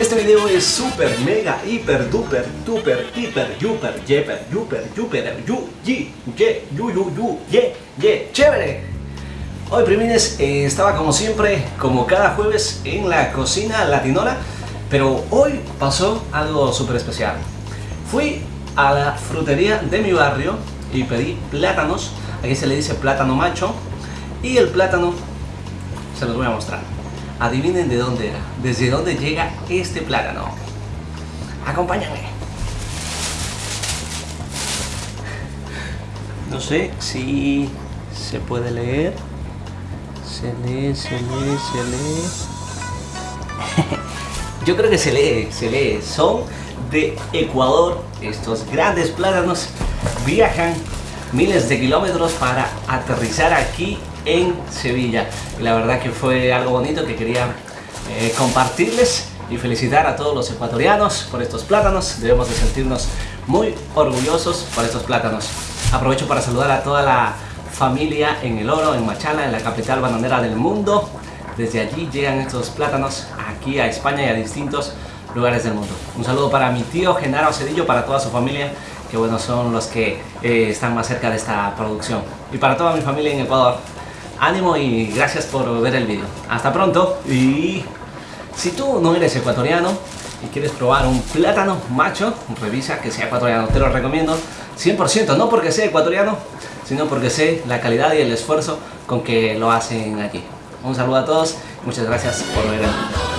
Este video es super, mega, hiper, duper, duper, hiper, yuper, yeper, yuper, yuper, yu, yi, ye, yu, yu, ye, ye, chévere. Hoy primines eh, estaba como siempre, como cada jueves en la cocina latinora, pero hoy pasó algo súper especial. Fui a la frutería de mi barrio y pedí plátanos, aquí se le dice plátano macho, y el plátano se los voy a mostrar. Adivinen de dónde era, desde dónde llega este plátano. Acompáñame. No sé si se puede leer. Se lee, se lee, se lee. Yo creo que se lee, se lee. Son de Ecuador. Estos grandes plátanos viajan miles de kilómetros para aterrizar aquí en Sevilla. Y la verdad que fue algo bonito que quería eh, compartirles y felicitar a todos los ecuatorianos por estos plátanos. Debemos de sentirnos muy orgullosos por estos plátanos. Aprovecho para saludar a toda la familia en El Oro, en Machala, en la capital bananera del mundo. Desde allí llegan estos plátanos aquí a España y a distintos lugares del mundo. Un saludo para mi tío Genaro Cedillo, para toda su familia, que bueno, son los que eh, están más cerca de esta producción. Y para toda mi familia en Ecuador, ánimo y gracias por ver el vídeo. Hasta pronto y si tú no eres ecuatoriano y quieres probar un plátano macho, revisa que sea ecuatoriano, te lo recomiendo 100%, no porque sea ecuatoriano, sino porque sé la calidad y el esfuerzo con que lo hacen aquí. Un saludo a todos, muchas gracias por ver el vídeo.